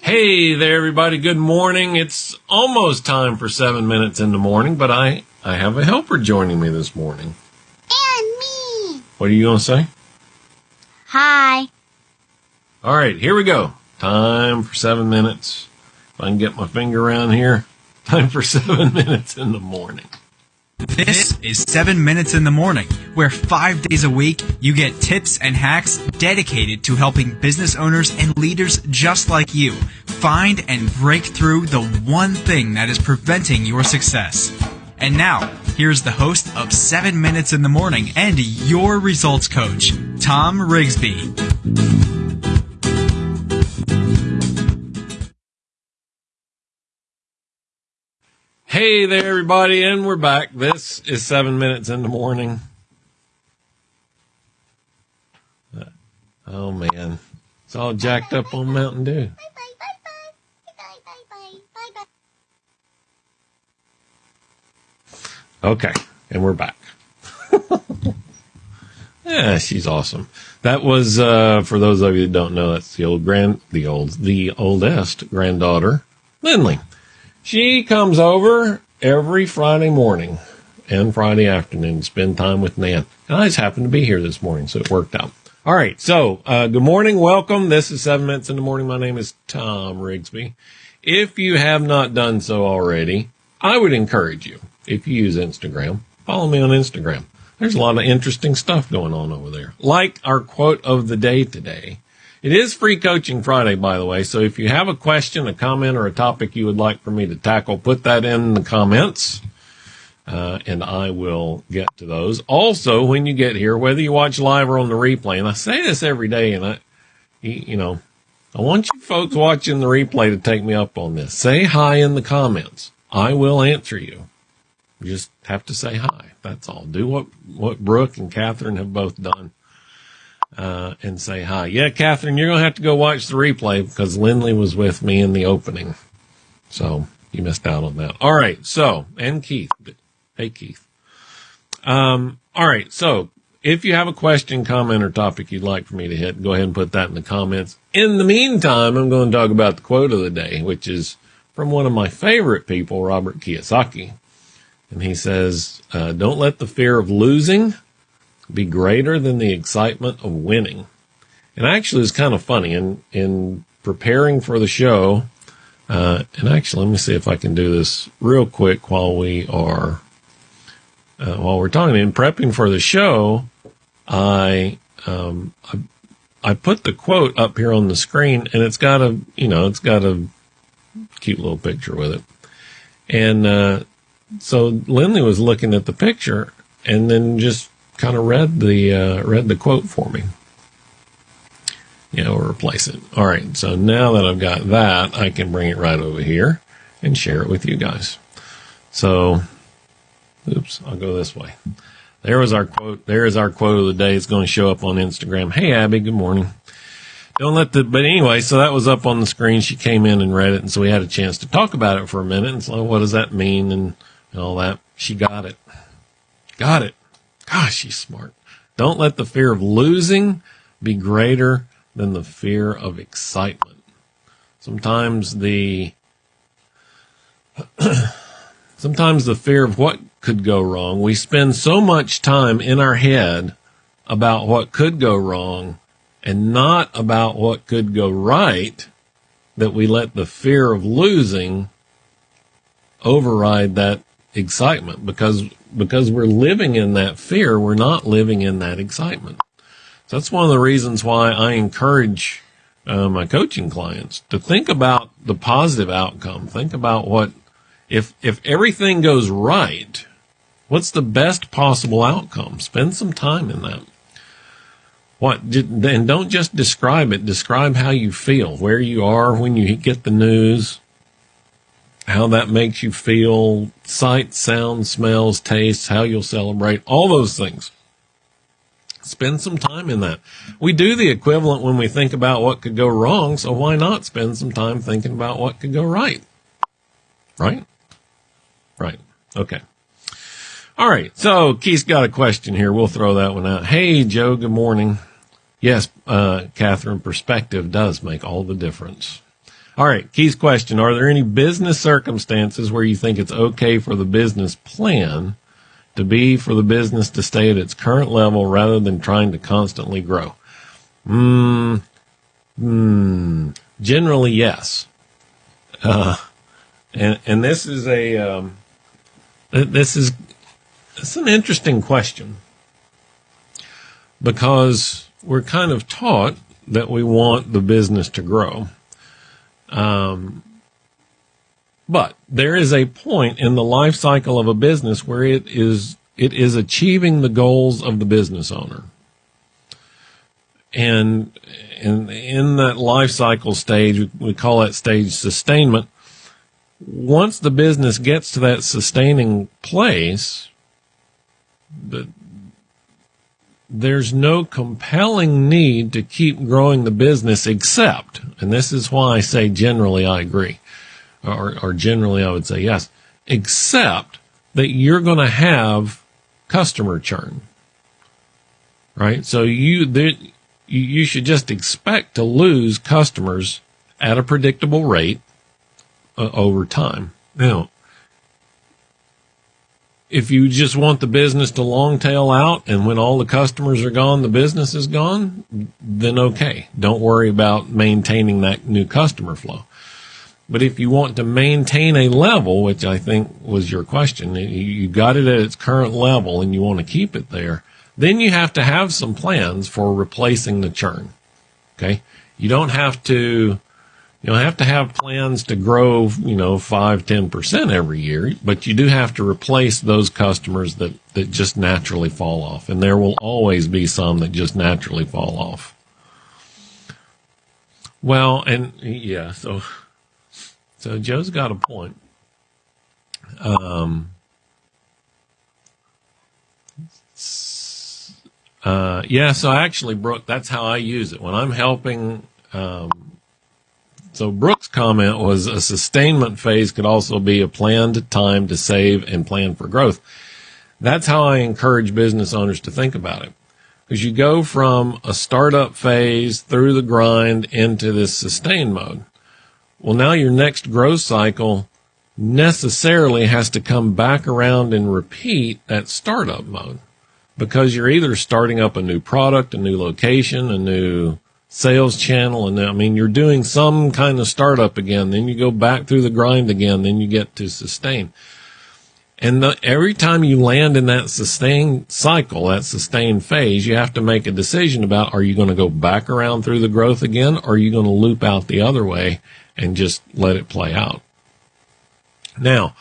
Hey there, everybody. Good morning. It's almost time for seven minutes in the morning, but I, I have a helper joining me this morning. And me. What are you going to say? Hi. All right, here we go. Time for seven minutes. If I can get my finger around here, time for seven minutes in the morning. This is 7 Minutes in the Morning, where five days a week you get tips and hacks dedicated to helping business owners and leaders just like you find and break through the one thing that is preventing your success. And now, here's the host of 7 Minutes in the Morning and your results coach, Tom Rigsby. Hey there, everybody, and we're back. This is seven minutes in the morning. Oh man, it's all jacked up on Mountain Dew. Okay, and we're back. yeah, she's awesome. That was uh, for those of you that don't know. That's the old grand, the old, the oldest granddaughter, Lindley. She comes over every Friday morning and Friday afternoon to spend time with Nan. And I just happened to be here this morning, so it worked out. All right. So, uh, good morning. Welcome. This is seven minutes in the morning. My name is Tom Rigsby. If you have not done so already, I would encourage you, if you use Instagram, follow me on Instagram. There's a lot of interesting stuff going on over there. Like our quote of the day today. It is free coaching Friday, by the way. So if you have a question, a comment, or a topic you would like for me to tackle, put that in the comments. Uh, and I will get to those. Also, when you get here, whether you watch live or on the replay, and I say this every day, and I, you know, I want you folks watching the replay to take me up on this. Say hi in the comments. I will answer you. You just have to say hi. That's all. Do what, what Brooke and Catherine have both done. Uh, and say hi. Yeah, Catherine, you're going to have to go watch the replay because Lindley was with me in the opening. So you missed out on that. All right. So, and Keith. Hey, Keith. Um, all right. So if you have a question, comment, or topic you'd like for me to hit, go ahead and put that in the comments. In the meantime, I'm going to talk about the quote of the day, which is from one of my favorite people, Robert Kiyosaki. And he says, uh, don't let the fear of losing be greater than the excitement of winning. And actually, it's kind of funny in, in preparing for the show. Uh, and actually, let me see if I can do this real quick while we are, uh, while we're talking. In prepping for the show, I, um, I, I put the quote up here on the screen and it's got a, you know, it's got a cute little picture with it. And, uh, so Lindley was looking at the picture and then just kind of read the, uh, read the quote for me. Yeah, we'll replace it. All right. So now that I've got that, I can bring it right over here and share it with you guys. So, oops, I'll go this way. There was our quote. There is our quote of the day. It's going to show up on Instagram. Hey, Abby. Good morning. Don't let the, but anyway, so that was up on the screen. She came in and read it. And so we had a chance to talk about it for a minute. And so what does that mean? And, and all that. She got it. Got it. Gosh, she's smart. Don't let the fear of losing be greater than the fear of excitement. Sometimes the, sometimes the fear of what could go wrong. We spend so much time in our head about what could go wrong and not about what could go right that we let the fear of losing override that excitement. Because because we're living in that fear we're not living in that excitement. So that's one of the reasons why I encourage uh, my coaching clients to think about the positive outcome. Think about what if if everything goes right what's the best possible outcome? Spend some time in that. What and don't just describe it. Describe how you feel where you are when you get the news how that makes you feel, sight, sound, smells, tastes, how you'll celebrate, all those things. Spend some time in that. We do the equivalent when we think about what could go wrong, so why not spend some time thinking about what could go right? Right? Right. Okay. All right. So Keith's got a question here. We'll throw that one out. Hey, Joe. Good morning. Yes, uh, Catherine, perspective does make all the difference. All right, Keith's question: Are there any business circumstances where you think it's okay for the business plan to be for the business to stay at its current level rather than trying to constantly grow? Hmm. Hmm. Generally, yes. Uh, and and this is a um, this is it's an interesting question because we're kind of taught that we want the business to grow. Um, but there is a point in the life cycle of a business where it is it is achieving the goals of the business owner. And in in that life cycle stage, we call that stage sustainment. Once the business gets to that sustaining place, the, there's no compelling need to keep growing the business except, and this is why I say generally I agree, or, or generally I would say yes, except that you're going to have customer churn, right? So you, there, you should just expect to lose customers at a predictable rate uh, over time. Now, if you just want the business to long tail out and when all the customers are gone, the business is gone, then okay. Don't worry about maintaining that new customer flow. But if you want to maintain a level, which I think was your question, you got it at its current level and you want to keep it there, then you have to have some plans for replacing the churn. Okay. You don't have to you don't have to have plans to grow, you know, five, ten percent every year, but you do have to replace those customers that, that just naturally fall off. And there will always be some that just naturally fall off. Well, and yeah, so, so Joe's got a point. Um, uh, yeah, so actually, Brooke, that's how I use it. When I'm helping, um, so Brooke's comment was a sustainment phase could also be a planned time to save and plan for growth. That's how I encourage business owners to think about it. Because you go from a startup phase through the grind into this sustain mode. Well, now your next growth cycle necessarily has to come back around and repeat that startup mode because you're either starting up a new product, a new location, a new sales channel. And I mean, you're doing some kind of startup again. Then you go back through the grind again. Then you get to sustain. And the, every time you land in that sustain cycle, that sustain phase, you have to make a decision about are you going to go back around through the growth again or are you going to loop out the other way and just let it play out? Now,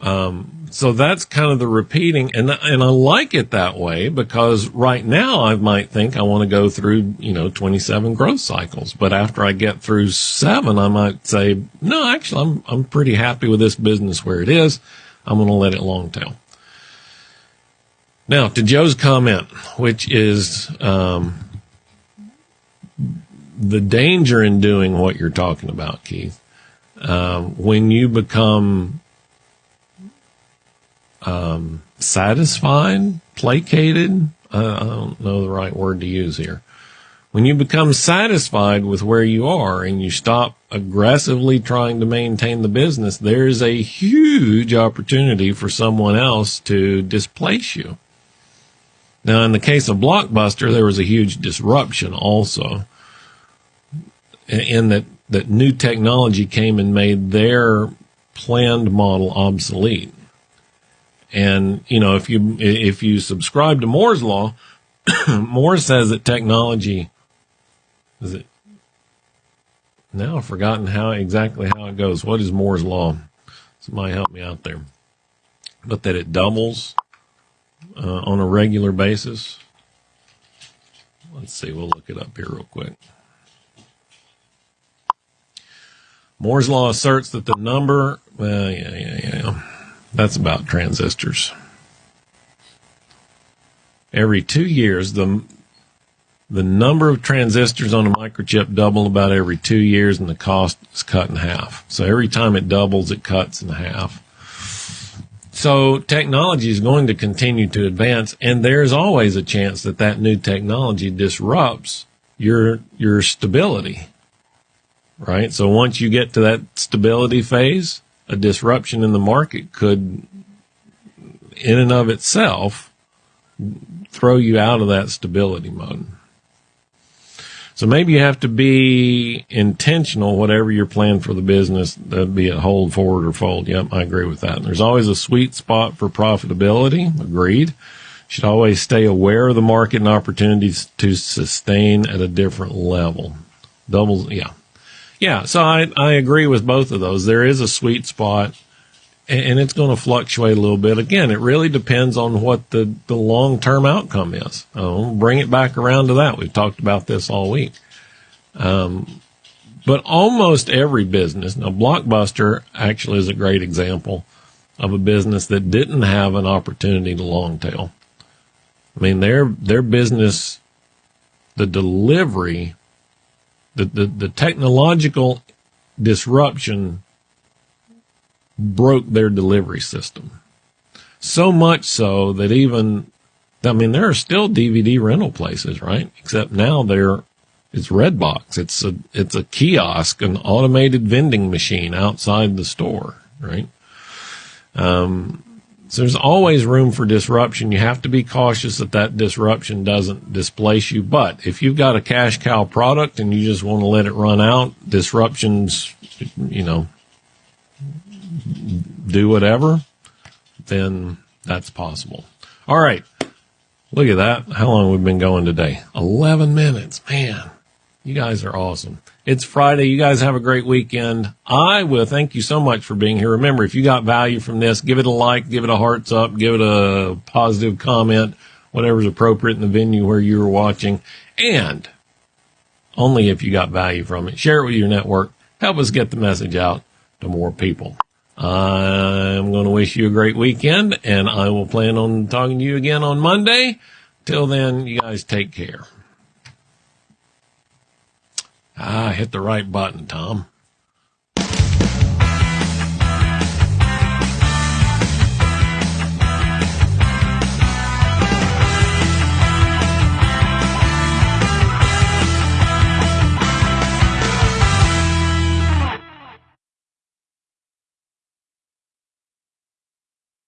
um, so that's kind of the repeating, and and I like it that way because right now I might think I want to go through you know 27 growth cycles, but after I get through seven, I might say no, actually I'm I'm pretty happy with this business where it is. I'm going to let it long tail. Now to Joe's comment, which is um, the danger in doing what you're talking about, Keith. Um, when you become um, satisfied, placated. Uh, I don't know the right word to use here. When you become satisfied with where you are and you stop aggressively trying to maintain the business, there's a huge opportunity for someone else to displace you. Now, in the case of Blockbuster, there was a huge disruption also in that, that new technology came and made their planned model obsolete. And, you know, if you, if you subscribe to Moore's law, Moore says that technology, is it, now I've forgotten how exactly how it goes. What is Moore's law? Somebody help me out there. But that it doubles uh, on a regular basis. Let's see. We'll look it up here real quick. Moore's law asserts that the number, well, yeah, yeah, yeah. That's about transistors. Every two years, the the number of transistors on a microchip double about every two years, and the cost is cut in half. So every time it doubles, it cuts in half. So technology is going to continue to advance, and there's always a chance that that new technology disrupts your your stability. right? So once you get to that stability phase, a disruption in the market could, in and of itself, throw you out of that stability mode. So maybe you have to be intentional, whatever your plan for the business, that be it hold, forward, or fold. Yep, I agree with that. And there's always a sweet spot for profitability. Agreed. Should always stay aware of the market and opportunities to sustain at a different level. Doubles, yeah. Yeah, so I, I agree with both of those. There is a sweet spot and it's going to fluctuate a little bit. Again, it really depends on what the, the long term outcome is. I'll bring it back around to that. We've talked about this all week. Um, but almost every business, now Blockbuster actually is a great example of a business that didn't have an opportunity to long tail. I mean, their, their business, the delivery, the, the, the technological disruption broke their delivery system. So much so that even, I mean, there are still DVD rental places, right? Except now they're, it's Redbox. It's a, it's a kiosk, an automated vending machine outside the store, right? Um, so there's always room for disruption. You have to be cautious that that disruption doesn't displace you. But if you've got a cash cow product and you just want to let it run out, disruptions, you know, do whatever, then that's possible. All right. Look at that. How long we've been going today? 11 minutes. Man, you guys are awesome. It's Friday. You guys have a great weekend. I will thank you so much for being here. Remember, if you got value from this, give it a like, give it a hearts up, give it a positive comment, whatever's appropriate in the venue where you were watching. And only if you got value from it, share it with your network. Help us get the message out to more people. I'm going to wish you a great weekend and I will plan on talking to you again on Monday. Till then, you guys take care. Hit the right button, Tom.